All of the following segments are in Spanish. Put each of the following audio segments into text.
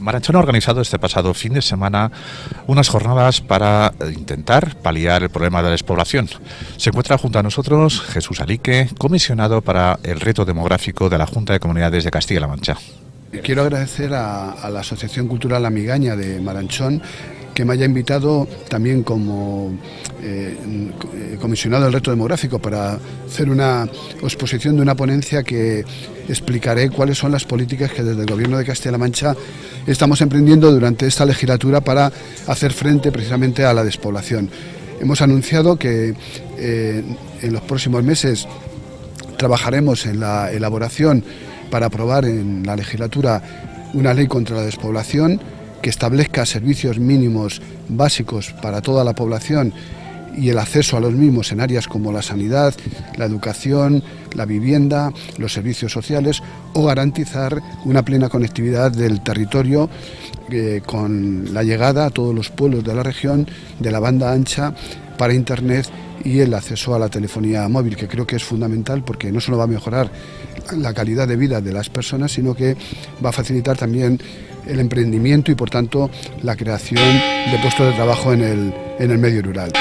Maranchón ha organizado este pasado fin de semana unas jornadas para intentar paliar el problema de la despoblación. Se encuentra junto a nosotros Jesús Alique, comisionado para el reto demográfico de la Junta de Comunidades de Castilla-La Mancha. Quiero agradecer a, la Asociación Cultural Amigaña de Maranchón que me haya invitado también como eh, comisionado del reto demográfico para hacer una exposición de una ponencia que explicaré cuáles son las políticas que desde el Gobierno de Castilla-La Mancha estamos emprendiendo durante esta legislatura para hacer frente precisamente a la despoblación. Hemos anunciado que eh, en los próximos meses trabajaremos en la elaboración para aprobar en la legislatura una ley contra la despoblación que establezca servicios mínimos básicos para toda la población y el acceso a los mismos en áreas como la sanidad, la educación, la vivienda, los servicios sociales o garantizar una plena conectividad del territorio eh, con la llegada a todos los pueblos de la región de la banda ancha para Internet y el acceso a la telefonía móvil, que creo que es fundamental porque no solo va a mejorar la calidad de vida de las personas, sino que va a facilitar también el emprendimiento y por tanto la creación de puestos de trabajo en el, medio rural.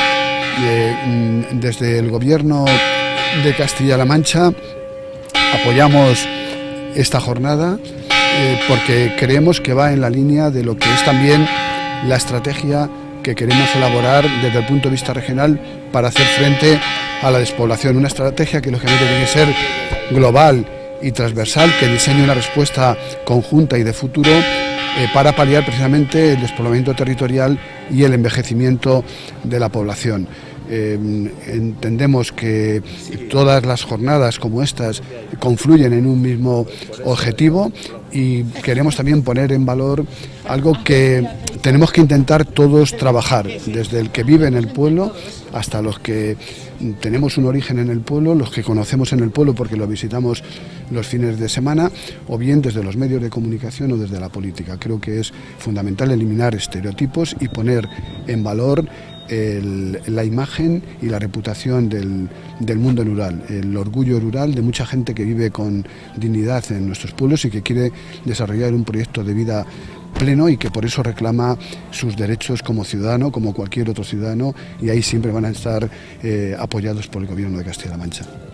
Mm, desde el gobierno de Castilla-La Mancha apoyamos esta jornada eh, porque creemos que va en la línea de lo que es también la estrategia que queremos elaborar desde el punto de vista regional para hacer frente a la despoblación. Una estrategia que lógicamente tiene que ser global y transversal, que diseñe una respuesta conjunta y de futuro eh, para paliar precisamente el despoblamiento territorial y el envejecimiento de la población. Eh, entendemos que todas las jornadas como estas confluyen en un mismo objetivo y queremos también poner en valor algo que tenemos que intentar todos trabajar, desde el que vive en el pueblo hasta los que tenemos un origen en el pueblo, los que conocemos en el pueblo porque lo visitamos los fines de semana, o bien desde los medios de comunicación o desde la política. Creo que es fundamental eliminar estereotipos y poner en valor la imagen y la reputación del, del, mundo rural, el orgullo rural de mucha gente que vive con dignidad en nuestros pueblos y que quiere desarrollar un proyecto de vida pleno y que por eso reclama sus derechos como ciudadano, como cualquier otro ciudadano, y ahí siempre van a estar eh, apoyados por el Gobierno de Castilla-La Mancha.